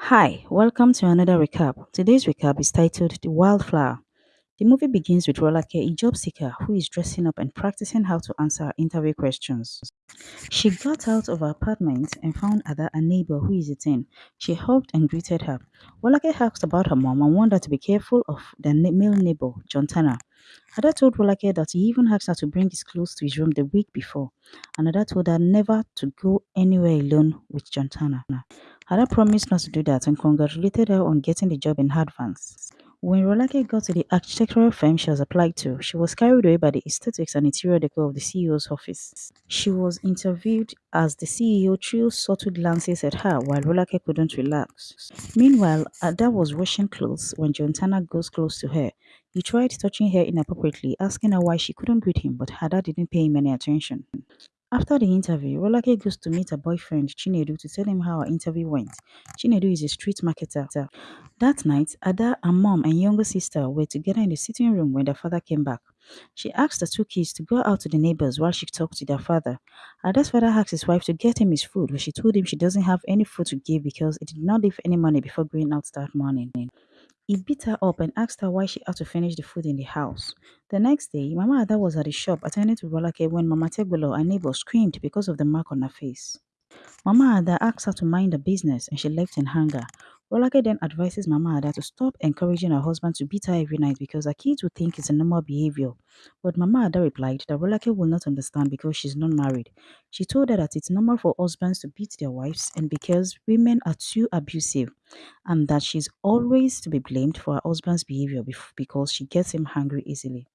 Hi, welcome to another recap. Today's recap is titled The Wildflower. The movie begins with Rolake, a job seeker who is dressing up and practicing how to answer interview questions. She got out of her apartment and found Ada, a neighbor who is teen. She hugged and greeted her. Rolake asked about her mom and warned her to be careful of the male neighbor, John Tanner. Ada told Rolake that he even asked her to bring his clothes to his room the week before, and Ada told her never to go anywhere alone with John Tanner. Ada promised not to do that and congratulated her on getting the job in advance. When Rolake got to the architectural firm she has applied to, she was carried away by the aesthetics and interior decor of the CEO's office. She was interviewed as the CEO threw subtle glances at her while Rolake couldn't relax. Meanwhile, Ada was washing clothes when John Tanner goes close to her. He tried touching her inappropriately, asking her why she couldn't greet him, but Ada didn't pay him any attention. After the interview, Rolake goes to meet her boyfriend Chinedu to tell him how her interview went. Chinedu is a street marketer. That night, Ada, her mom, and younger sister were together in the sitting room when their father came back. She asked the two kids to go out to the neighbors while she talked to their father. Ada's father asked his wife to get him his food, but she told him she doesn't have any food to give because he did not leave any money before going out that morning. He beat her up and asked her why she had to finish the food in the house. The next day, Mama Ada was at the shop attending to Rolake when Mama Tegbolo, her neighbor, screamed because of the mark on her face. Mama Ada asked her to mind the business and she left in anger. Rolake then advises Mama Ada to stop encouraging her husband to beat her every night because her kids would think it's a normal behavior. But Mama Ada replied that Rolake will not understand because she's not married. She told her that it's normal for husbands to beat their wives and because women are too abusive and that she's always to be blamed for her husband's behavior because she gets him angry easily.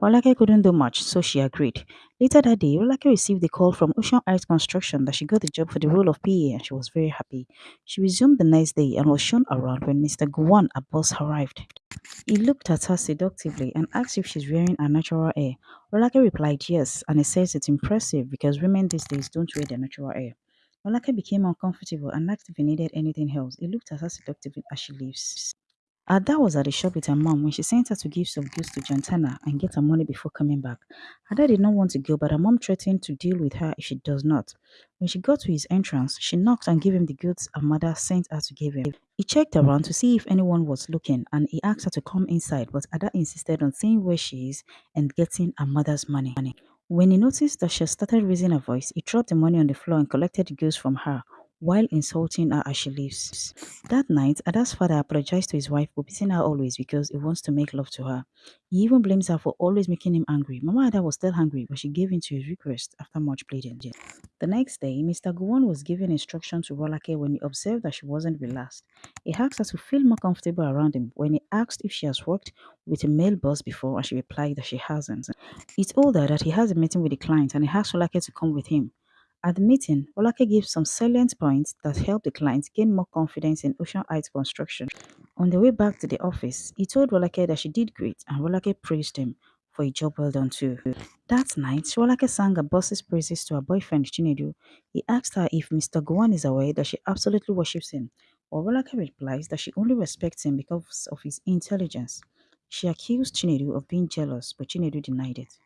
Rolake couldn't do much, so she agreed. Later that day, Rolake received a call from Ocean Heights Construction that she got the job for the role of PA and she was very happy. She resumed the next day and was shown around when Mr. Gowon, a boss, arrived. He looked at her seductively and asked if she's wearing her natural hair. Rolake replied yes, and he says it's impressive because women these days don't wear their natural hair. Rolake became uncomfortable and asked if he needed anything else. He looked at her seductively as she leaves. Uh, Ada was at the shop with her mom when she sent her to give some goods to John Tanner and get her money before coming back. Ada did not want to go, but her mom threatened to deal with her if she does not. When she got to his entrance, she knocked and gave him the goods her mother sent her to give him. He checked around to see if anyone was looking and he asked her to come inside, but Ada insisted on seeing where she is and getting her mother's money. When he noticed that she started raising her voice, he dropped the money on the floor and collected the goods from her while insulting her as she leaves. That night, Ada's father apologized to his wife for beating her always because he wants to make love to her. He even blames her for always making him angry. Mama Ada was still hungry, but she gave in to his request after much pleading. The next day, Mr. Gowon was giving instructions to Rolake when he observed that she wasn't relaxed. He asked her to feel more comfortable around him when he asked if she has worked with a male boss before and she replied that she hasn't. He told her that he has a meeting with the client and he asked Rolake to come with him. At the meeting, Rolake gave some salient points that helped the client gain more confidence in Ocean construction. On the way back to the office, he told Rolake that she did great and Rolake praised him for a job well done too. That night, Rolake sang her boss's praises to her boyfriend Chinedu. He asked her if Mr. Gowon is aware that she absolutely worships him, while Rolake replies that she only respects him because of his intelligence. She accused Chinedu of being jealous, but Chinedu denied it.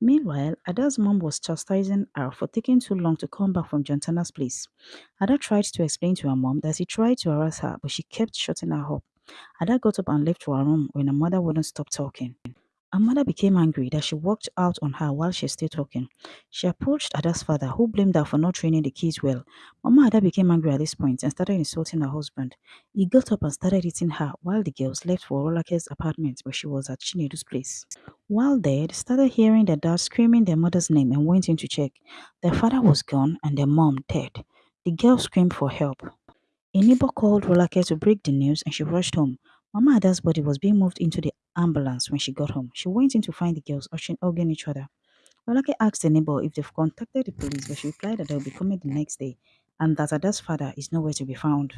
Meanwhile, Ada's mom was chastising her for taking too long to come back from John Tanner's place. Ada tried to explain to her mom that he tried to harass her, but she kept shutting her up. Ada got up and left to her room when her mother wouldn't stop talking. Her mother became angry that she walked out on her while she stayed talking. She approached Ada's father, who blamed her for not training the kids well. Mama Ada became angry at this point and started insulting her husband. He got up and started hitting her while the girls left for Rolake's apartment where she was at Chinedu's place. While there, they started hearing their dad screaming their mother's name and went in to check. Their father was gone and their mom dead. The girls screamed for help. A neighbor called Rolake to break the news and she rushed home. Mama Ada's body was being moved into the ambulance when she got home. She went in to find the girls hugging each other. Rolake asked the neighbor if they've contacted the police, but she replied that they'll be coming the next day and that Ada's father is nowhere to be found.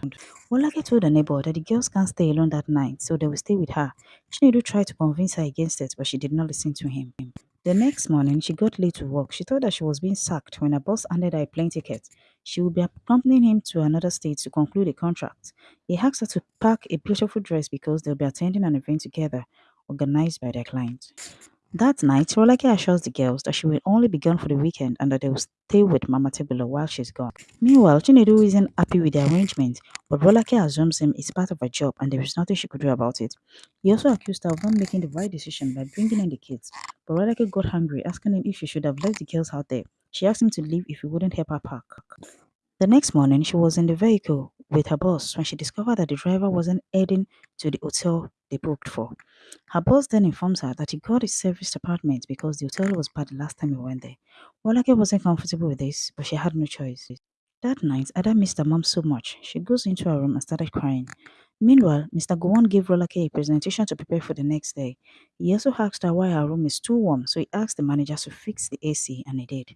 Rolake told the neighbor that the girls can't stay alone that night, so they will stay with her. Chinedu tried to convince her against it, but she did not listen to him. The next morning, she got late to work. She thought that she was being sacked when her boss handed her a plane ticket. She would be accompanying him to another state to conclude a contract. He asked her to pack a beautiful dress because they'll be attending an event together organized by their client. That night, Rolake assures the girls that she will only be gone for the weekend and that they will stay with Mama Tebula while she's gone. Meanwhile, Chinedu isn't happy with the arrangement, but Rolake assumes him is part of her job and there is nothing she could do about it. He also accused her of not making the right decision by bringing in the kids, but Rolake got angry, asking him if she should have left the girls out there. She asked him to leave if he wouldn't help her pack. The next morning, she was in the vehicle with her boss when she discovered that the driver wasn't heading to the hotel they booked for. Her boss then informs her that he got his serviced apartment because the hotel was bad the last time he went there. Rolake wasn't comfortable with this, but she had no choice. That night, Ada missed her mom so much, she goes into her room and started crying. Meanwhile, Mr. Gowon gave Rolake a presentation to prepare for the next day. He also asked her why her room is too warm, so he asked the manager to fix the AC, and he did.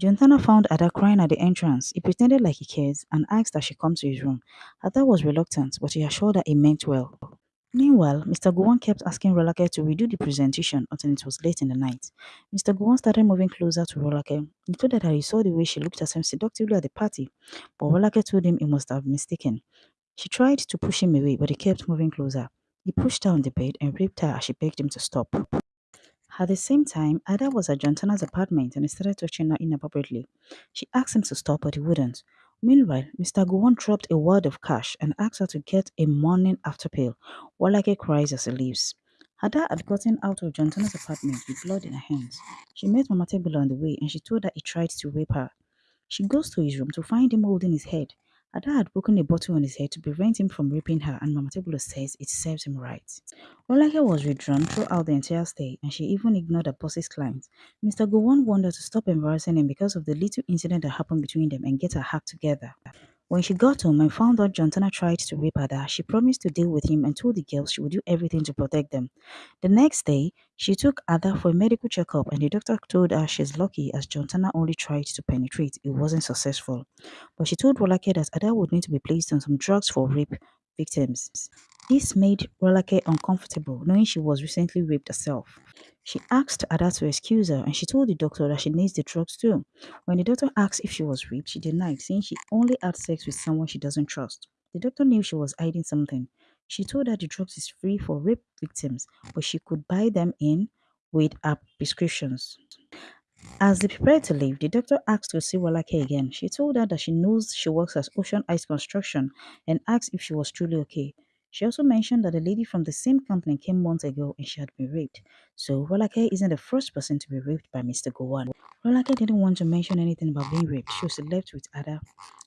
Jontana found Ada crying at the entrance. He pretended like he cares and asked that she come to his room. Ada was reluctant, but he assured her he meant well. Meanwhile, Mr. Hmm? Gowon kept asking Rolake to redo the presentation until it was late in the night. Mr. Gowon started moving closer to Rolake. He told her that he saw the way she looked at him seductively at the party, but Rolake told him he must have mistaken. She tried to push him away, but he kept moving closer. He pushed her on the bed and raped her as she begged him to stop. At the same time, Ada was at Jontana's apartment and he started touching her inappropriately. She asked him to stop, but he wouldn't. Meanwhile, Mr. Gowon dropped a wad of cash and asked her to get a morning after pill. Rolake cries as he leaves. Ada had gotten out of Jontana's apartment with blood in her hands. She met Mama Tebula on the way and she told her he tried to rape her. She goes to his room to find him holding his head. Ada had broken a bottle on his head to prevent him from raping her, and Mama Tebula says it serves him right. Rolake was withdrawn throughout the entire stay, and she even ignored her boss's clients. Mr. Gowon wanted to stop embarrassing him because of the little incident that happened between them and get her act together. When she got home and found out Jontana tried to rape Ada, she promised to deal with him and told the girls she would do everything to protect them. The next day, she took Ada for a medical checkup and the doctor told her she's lucky as Jontana only tried to penetrate, it wasn't successful. But she told Rolake that Ada would need to be placed on some drugs for rape victims. This made Rolake uncomfortable, knowing she was recently raped herself. She asked Ada to excuse her and she told the doctor that she needs the drugs too. When the doctor asked if she was raped, she denied, saying she only had sex with someone she doesn't trust. The doctor knew she was hiding something. She told her the drugs is free for rape victims, but she could buy them in with her prescriptions. As they prepared to leave, the doctor asked to see Rolake again. She told her that she knows she works at Ocean Heights Construction and asked if she was truly okay. She also mentioned that a lady from the same company came months ago and she had been raped. So Rolake isn't the first person to be raped by Mr. Gowon. Rolake didn't want to mention anything about being raped. She was left with Ada.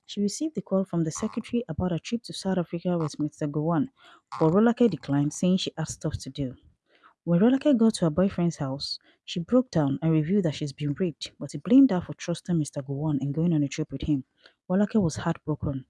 She received a call from the secretary about a trip to South Africa with Mr. Gowon, but Rolake declined, saying she had stuff to do. When Rolake got to her boyfriend's house, she broke down and revealed that she's been raped, but he blamed her for trusting Mr. Gowon and going on a trip with him. Rolake was heartbroken.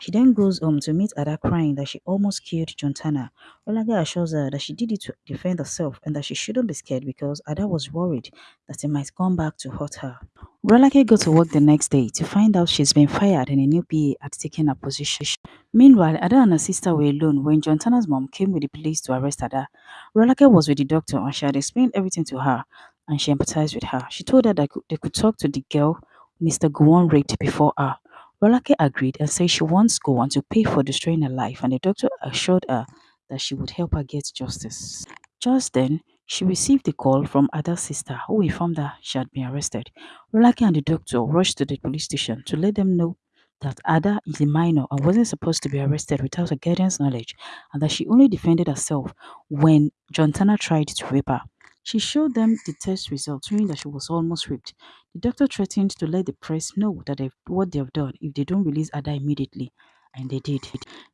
She then goes home to meet Ada crying that she almost killed Jontana. Rolake assures her that she did it to defend herself and that she shouldn't be scared because Ada was worried that he might come back to hurt her. Rolake goes to work the next day to find out she's been fired and a new PA had taken her position. Meanwhile, Ada and her sister were alone when Jontana's mom came with the police to arrest Ada. Rolake was with the doctor and she had explained everything to her and she empathized with her. She told her that they could talk to the girl Mr. Gowon raped before her. Rolake agreed and said she wants Gowon to pay for destroying her life and the doctor assured her that she would help her get justice. Just then, she received a call from Ada's sister who informed her she had been arrested. Rolake and the doctor rushed to the police station to let them know that Ada is a minor and wasn't supposed to be arrested without her guardian's knowledge and that she only defended herself when Jontana tried to rape her. She showed them the test results showing that she was almost raped. The doctor threatened to let the press know that what they have done if they don't release Ada immediately, and they did.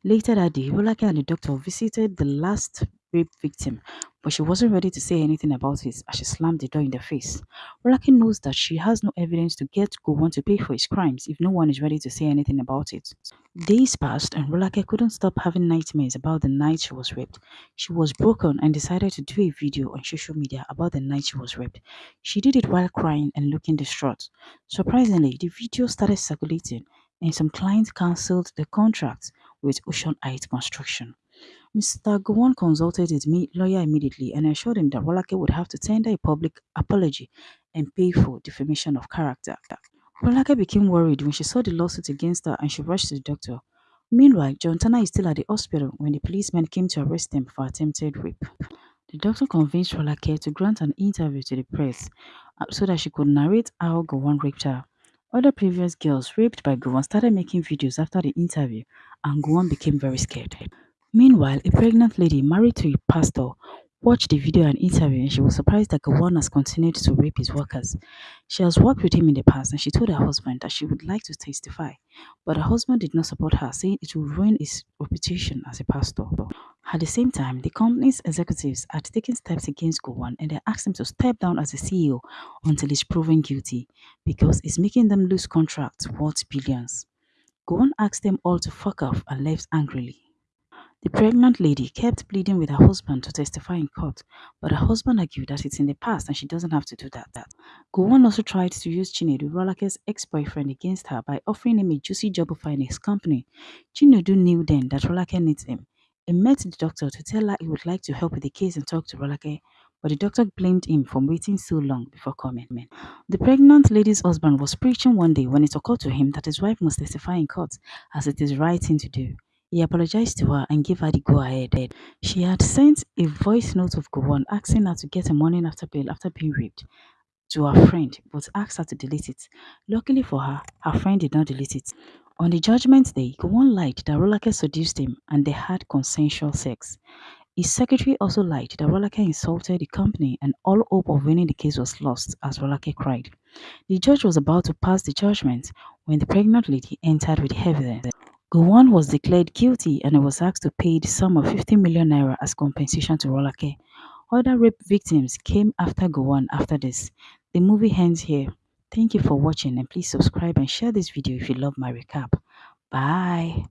Later that day, Rolake and the doctor visited the last rape victim, but she wasn't ready to say anything about it as she slammed the door in their face. Rolake knows that she has no evidence to get Gowon to pay for his crimes if no one is ready to say anything about it. Days passed and Rolake couldn't stop having nightmares about the night she was raped. She was broken and decided to do a video on social media about the night she was raped. She did it while crying and looking distraught. Surprisingly, the video started circulating and some clients cancelled the contract with Ocean Heights Construction. Mr. Gowon consulted his lawyer immediately and assured him that Rolake would have to tender a public apology and pay for defamation of character. Rolake became worried when she saw the lawsuit against her and she rushed to the doctor. Meanwhile, Jontana is still at the hospital when the policemen came to arrest him for attempted rape. The doctor convinced Rolake to grant an interview to the press uh, so that she could narrate how Gowon raped her. Other previous girls raped by Gowon started making videos after the interview and Gowon became very scared. Meanwhile, a pregnant lady married to a pastor watched the video and interview and she was surprised that Gowon has continued to rape his workers. She has worked with him in the past and she told her husband that she would like to testify, but her husband did not support her, saying it will ruin his reputation as a pastor. At the same time, the company's executives had taken steps against Gowon and they asked him to step down as the CEO until he's proven guilty because it's making them lose contracts worth billions. Gowon asked them all to fuck off and left angrily. The pregnant lady kept pleading with her husband to testify in court, but her husband argued that it's in the past and she doesn't have to do that. that. Gowon also tried to use Chinedu, Rolake's ex-boyfriend, against her by offering him a juicy job offer in his company. Chinedu knew then that Rolake needs him. He met the doctor to tell her he would like to help with the case and talk to Rolake, but the doctor blamed him for waiting so long before coming. The pregnant lady's husband was preaching one day when it occurred to him that his wife must testify in court as it is right thing to do. He apologized to her and gave her the go-ahead. She had sent a voice note of Gowon asking her to get a morning after pill after being raped to her friend but asked her to delete it. Luckily for her, her friend did not delete it. On the judgment day, Gowon lied that Rolake seduced him and they had consensual sex. His secretary also lied that Rolake insulted the company and all hope of winning the case was lost as Rolake cried. The judge was about to pass the judgment when the pregnant lady entered with evidence. Gowon was declared guilty and was asked to pay the sum of 50 million naira as compensation to Rolake. Other rape victims came after Gowon after this. The movie ends here. Thank you for watching and please subscribe and share this video if you love my recap. Bye.